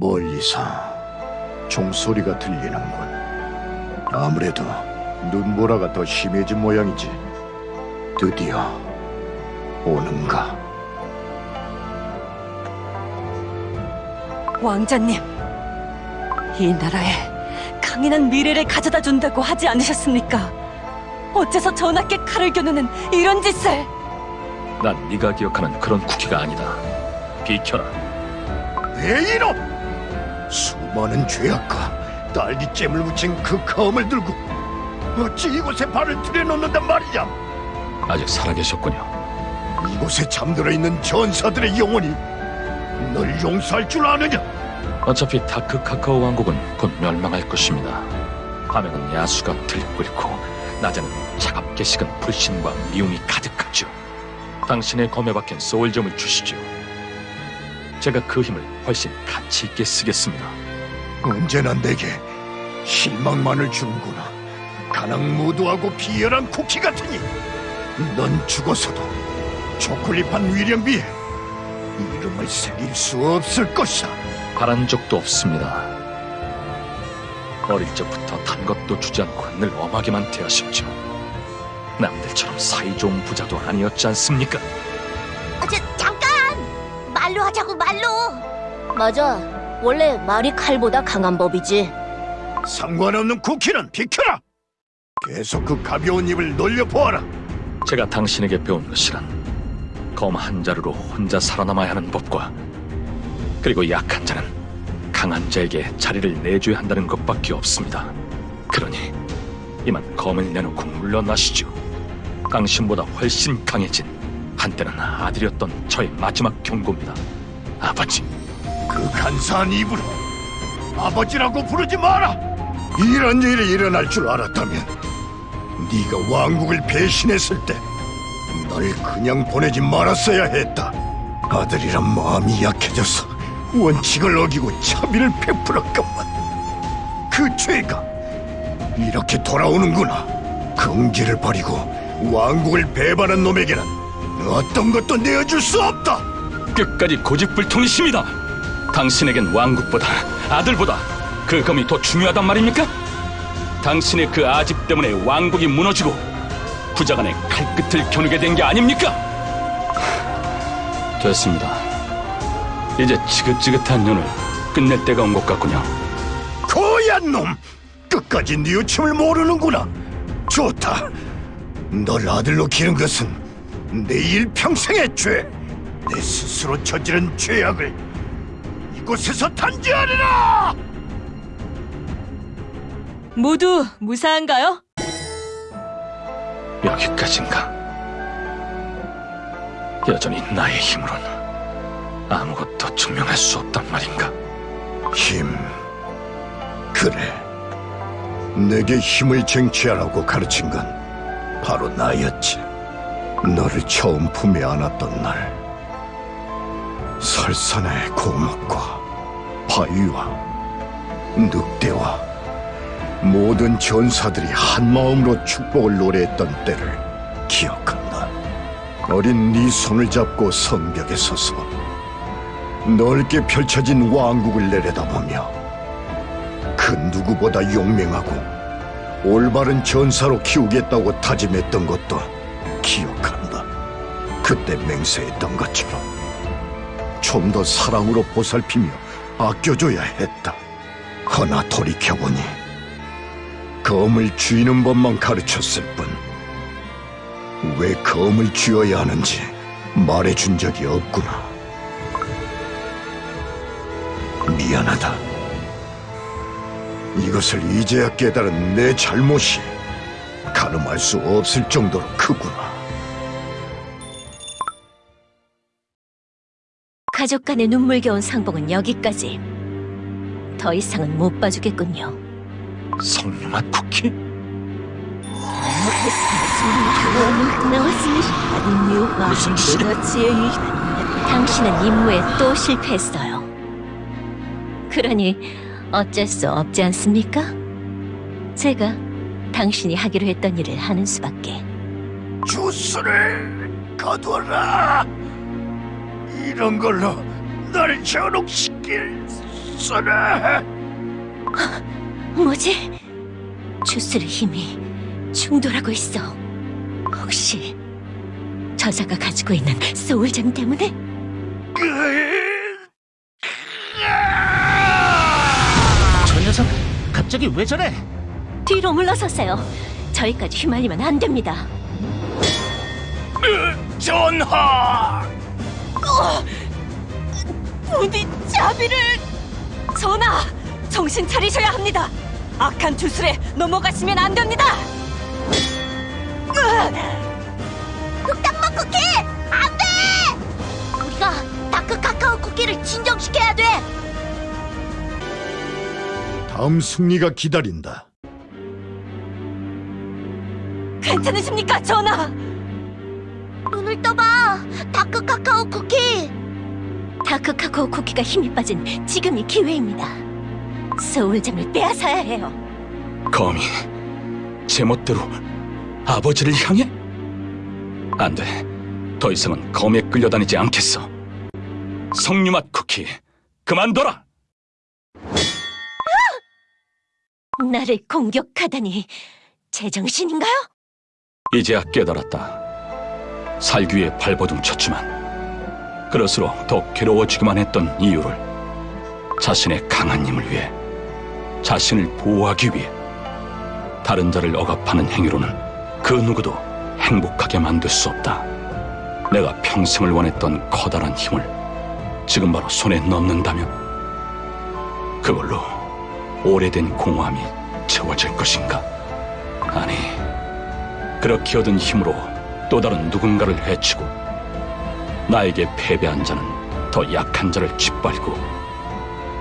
멀리서 종소리가 들리는군. 아무래도 눈보라가 더 심해진 모양이지. 드디어 오는가? 왕자님, 이 나라에 강인한 미래를 가져다 준다고 하지 않으셨습니까? 어째서 전하께 칼을 겨누는 이런 짓을? 난 네가 기억하는 그런 쿠키가 아니다. 비켜라. 왜 이놈! 수많은 죄악과 딸기잼을 묻힌 그 검을 들고 어찌 이곳에 발을 들여놓는단 말이냐? 아직 살아계셨군요. 이곳에 잠들어 있는 전사들의 영혼이 널 용서할 줄 아느냐? 어차피 다크 카카오 왕국은 곧 멸망할 것입니다. 밤에는 야수가 들끓고 낮에는 차갑게 식은 불신과 미움이 가득하죠. 당신의 검에 박힌 소울점을 주시죠. 제가 그 힘을 훨씬 가치 있게 쓰겠습니다. 언제나 내게 실망만을 주는구나. 가랑 무도하고 비열한 쿠키 같으니 넌 죽어서도 초콜릿판 위령비에 이름을 새길 수 없을 것이다. 바란 적도 없습니다. 어릴 적부터 단 것도 주지 않고 늘 엄하게만 대하셨죠. 남들처럼 사이좋은 부자도 아니었지 않습니까? 하자고, 말로! 맞아. 원래 말이 칼보다 강한 법이지. 상관없는 쿠키는 비켜라. 계속 그 가벼운 입을 놀려보아라. 제가 당신에게 배운 것이란 검 한 자루로 혼자 살아남아야 하는 법과 그리고 약한 자는 강한 자에게 자리를 내줘야 한다는 것밖에 없습니다. 그러니 이만 검을 내놓고 물러나시죠. 당신보다 훨씬 강해진 한때는 아들이었던 저의 마지막 경고입니다. 아버지, 그 간사한 입으로 아버지라고 부르지 마라. 이런 일이 일어날 줄 알았다면 네가 왕국을 배신했을 때 널 그냥 보내지 말았어야 했다. 아들이란 마음이 약해져서 원칙을 어기고 차비를 베풀었건만 그 죄가 이렇게 돌아오는구나. 긍지를 버리고 왕국을 배반한 놈에게는 어떤 것도 내어줄 수 없다. 끝까지 고집불통이십니다. 당신에겐 왕국보다 아들보다 그 검이 더 중요하단 말입니까? 당신의 그 아집 때문에 왕국이 무너지고 부자간의 칼끝을 겨누게 된 게 아닙니까? 됐습니다. 이제 지긋지긋한 년을 끝낼 때가 온 것 같군요. 고얀 놈! 끝까지 뉘우침을 모르는구나. 좋다. 널 아들로 기른 것은 내 일평생의 죄. 내 스스로 저지른 죄악을 이곳에서 단죄하리라! 모두 무사한가요? 여기까지인가? 여전히 나의 힘으로는 아무것도 증명할 수 없단 말인가? 힘. 그래. 내게 힘을 쟁취하라고 가르친 건 바로 나였지. 너를 처음 품에 안았던 날. 설산의 고목과 바위와 늑대와 모든 전사들이 한 마음으로 축복을 노래했던 때를 기억한다. 어린 네 손을 잡고 성벽에 서서 넓게 펼쳐진 왕국을 내려다보며 그 누구보다 용맹하고 올바른 전사로 키우겠다고 다짐했던 것도 기억한다. 그때 맹세했던 것처럼 좀 더 사랑으로 보살피며 아껴줘야 했다. 허나 돌이켜보니 검을 쥐는 법만 가르쳤을 뿐 왜 검을 쥐어야 하는지 말해준 적이 없구나. 미안하다. 이것을 이제야 깨달은 내 잘못이 가늠할 수 없을 정도로 크구나. 가족 간의 눈물겨운 상봉은 여기까지. 더 이상은 못 봐주겠군요. 성룡한 쿠키? 무슨 짓이야? 당신은 임무에 또 실패했어요. 그러니 어쩔 수 없지 않습니까? 제가 당신이 하기로 했던 일을 하는 수밖에. 주스를 거둬라. 이런 걸로 날 전옥시킬 쓰라! 뭐지? 주스의 힘이 충돌하고 있어. 혹시 저자가 가지고 있는 소울잼 때문에? 저 녀석 갑자기 왜 저래? 뒤로 물러서세요. 저희까지 휘말리면 안 됩니다. 전하! 부디 자비를! 전하! 정신 차리셔야 합니다! 악한 주술에 넘어가시면 안 됩니다! 흑당맛 쿠키! 안 돼! 우리가 다크 카카오 쿠키를 진정시켜야 돼! 다음 승리가 기다린다. 괜찮으십니까, 전하? 눈을 떠봐! 다크 카카오 쿠키! 다크 카카오 쿠키가 힘이 빠진 지금이 기회입니다. 소울잼을 빼앗아야 해요. 검이 제멋대로 아버지를 향해? 안 돼. 더 이상은 검에 끌려다니지 않겠어. 석류맛 쿠키, 그만둬라! 나를 공격하다니 제정신인가요? 이제야 깨달았다. 살기 위해 발버둥 쳤지만 그럴수록 더 괴로워지기만 했던 이유를 자신의 강한 힘을 위해 자신을 보호하기 위해 다른 자를 억압하는 행위로는 그 누구도 행복하게 만들 수 없다. 내가 평생을 원했던 커다란 힘을 지금 바로 손에 넣는다면 그걸로 오래된 공허함이 채워질 것인가? 아니, 그렇게 얻은 힘으로 또 다른 누군가를 해치고 나에게 패배한 자는 더 약한 자를 짓밟고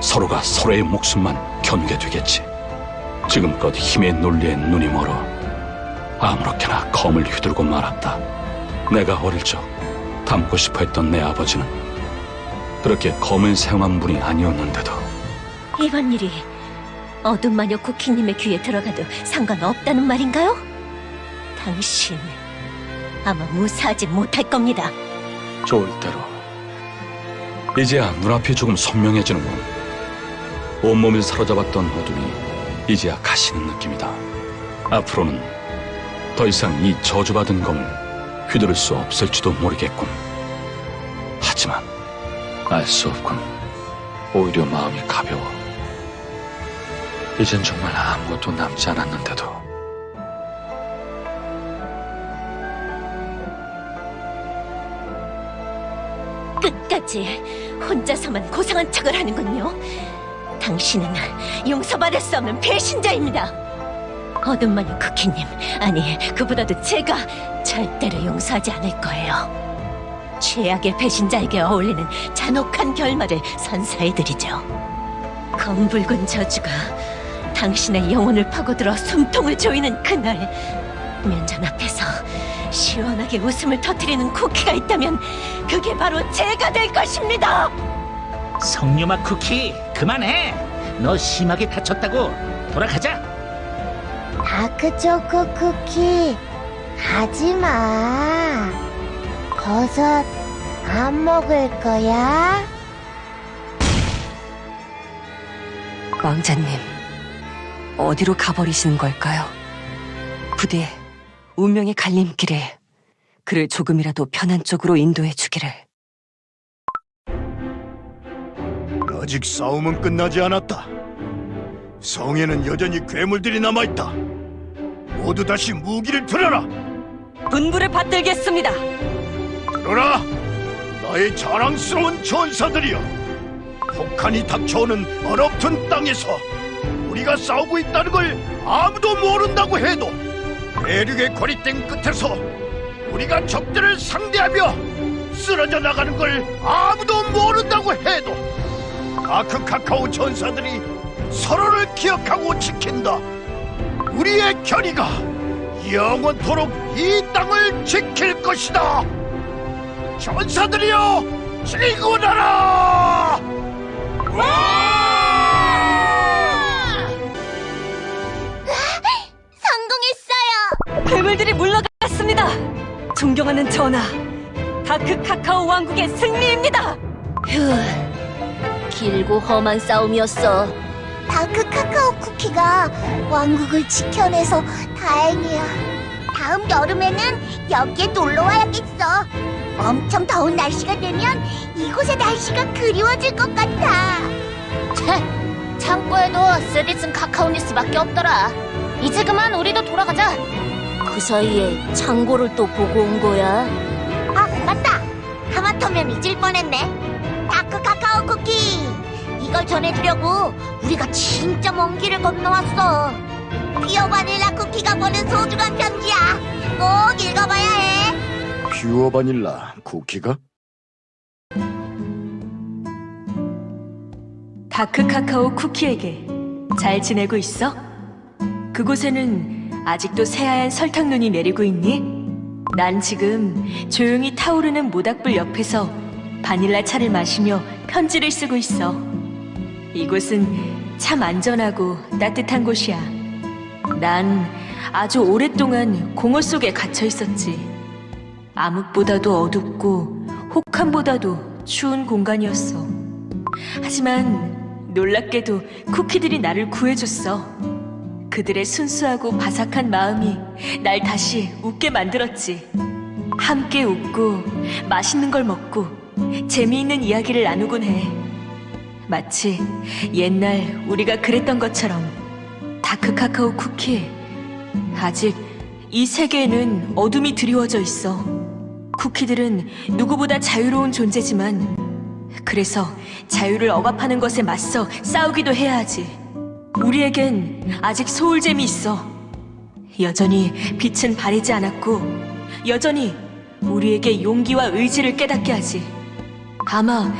서로가 서로의 목숨만 겨누게 되겠지. 지금껏 힘의 논리에 눈이 멀어 아무렇게나 검을 휘두르고 말았다. 내가 어릴 적 닮고 싶어 했던 내 아버지는 그렇게 검을 사용한 분이 아니었는데도 이번 일이 어둠 마녀 쿠키님의 귀에 들어가도 상관없다는 말인가요? 당신 아마 무사하지 못할 겁니다. 좋을 대로. 이제야 눈앞이 조금 선명해지는군 온몸을 사로잡았던 어둠이 이제야 가시는 느낌이다. 앞으로는 더 이상 이 저주받은 검을 휘두를 수 없을지도 모르겠군. 하지만 알 수 없군. 오히려 마음이 가벼워. 이젠 정말 아무것도 남지 않았는데도 끝까지 혼자서만 고상한 척을 하는군요. 당신은 용서받을 수 없는 배신자입니다. 어둠 마녀 쿠키님, 아니 그보다도 제가 절대로 용서하지 않을 거예요. 최악의 배신자에게 어울리는 잔혹한 결말을 선사해드리죠. 검붉은 저주가 당신의 영혼을 파고들어 숨통을 조이는 그날 면전 앞에서 시원하게 웃음을 터뜨리는 쿠키가 있다면 그게 바로 제가 될 것입니다. 석류맛 쿠키 그만해. 너 심하게 다쳤다고. 돌아가자. 다크초코 쿠키 하지 마. 버섯 안 먹을 거야? 왕자님, 어디로 가버리시는 걸까요? 부디 운명의 갈림길에 그를 조금이라도 편한 쪽으로 인도해 주기를. 아직 싸움은 끝나지 않았다. 성에는 여전히 괴물들이 남아있다. 모두 다시 무기를 들어라! 분부를 받들겠습니다. 들어라! 나의 자랑스러운 전사들이여! 폭탄이 닥쳐오는 얼어붙은 땅에서 우리가 싸우고 있다는 걸 아무도 모른다고 해도 대륙의 고립된 끝에서 우리가 적들을 상대하며 쓰러져 나가는 걸 아무도 모른다고 해도 아크 카카오 전사들이 서로를 기억하고 지킨다. 우리의 결의가 영원토록 이 땅을 지킬 것이다. 전사들이여 지구나라! 괴물들이 물러갔습니다. 존경하는 전하, 다크 카카오 왕국의 승리입니다. 휴, 길고 험한 싸움이었어. 다크 카카오 쿠키가 왕국을 지켜내서 다행이야. 다음 여름에는 여기에 놀러 와야겠어. 엄청 더운 날씨가 되면 이곳의 날씨가 그리워질 것 같아. 채, 창고에도 쓰디쓴 카카오 주스밖에 없더라. 이제 그만 우리도 돌아가자. 그 사이에 창고를 또 보고 온 거야. 아, 맞다. 하마터면 잊을 뻔했네. 다크 카카오 쿠키. 이걸 전해주려고 우리가 진짜 먼 길을 건너왔어. 퓨어 바닐라 쿠키가 보낸 소중한 편지야. 꼭 읽어봐야 해. 퓨어 바닐라 쿠키가? 다크 카카오 쿠키에게 잘 지내고 있어? 그곳에는 아직도 새하얀 설탕눈이 내리고 있니? 난 지금 조용히 타오르는 모닥불 옆에서 바닐라 차를 마시며 편지를 쓰고 있어. 이곳은 참 안전하고 따뜻한 곳이야. 난 아주 오랫동안 공허 속에 갇혀 있었지. 암흑보다도 어둡고 혹한보다도 추운 공간이었어. 하지만 놀랍게도 쿠키들이 나를 구해줬어. 그들의 순수하고 바삭한 마음이 날 다시 웃게 만들었지. 함께 웃고 맛있는 걸 먹고 재미있는 이야기를 나누곤 해. 마치 옛날 우리가 그랬던 것처럼 다크 카카오 쿠키. 아직 이 세계에는 어둠이 드리워져 있어. 쿠키들은 누구보다 자유로운 존재지만 그래서 자유를 억압하는 것에 맞서 싸우기도 해야 하지. 우리에겐 아직 소울잼이 있어. 여전히 빛은 바래지 않았고, 여전히 우리에게 용기와 의지를 깨닫게 하지. 아마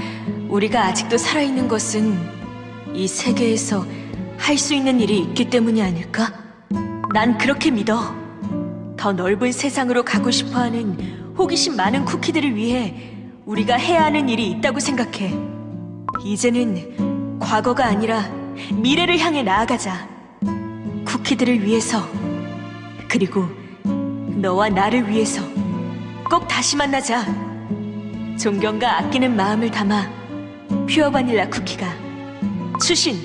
우리가 아직도 살아있는 것은 이 세계에서 할 수 있는 일이 있기 때문이 아닐까? 난 그렇게 믿어. 더 넓은 세상으로 가고 싶어 하는 호기심 많은 쿠키들을 위해 우리가 해야 하는 일이 있다고 생각해. 이제는 과거가 아니라 미래를 향해 나아가자. 쿠키들을 위해서, 그리고 너와 나를 위해서 꼭 다시 만나자. 존경과 아끼는 마음을 담아 퓨어 바닐라 쿠키가 추신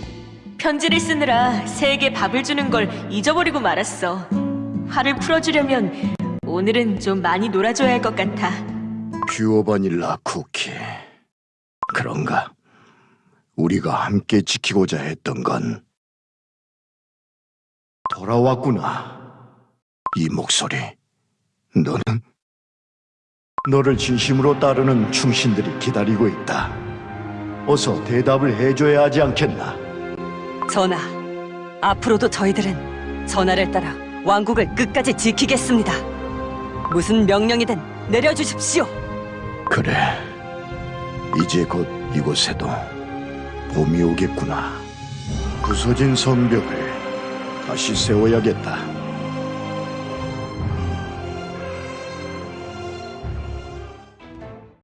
편지를 쓰느라 새에게 밥을 주는 걸 잊어버리고 말았어. 화를 풀어주려면 오늘은 좀 많이 놀아줘야 할 것 같아. 퓨어 바닐라 쿠키. 그런가? 우리가 함께 지키고자 했던 건 돌아왔구나. 이 목소리. 너는 너를 진심으로 따르는 충신들이 기다리고 있다. 어서 대답을 해줘야 하지 않겠나? 전하, 앞으로도 저희들은 전하를 따라 왕국을 끝까지 지키겠습니다. 무슨 명령이든 내려주십시오. 그래. 이제 곧 이곳에도 봄이 오겠구나. 부서진 성벽을 다시 세워야겠다.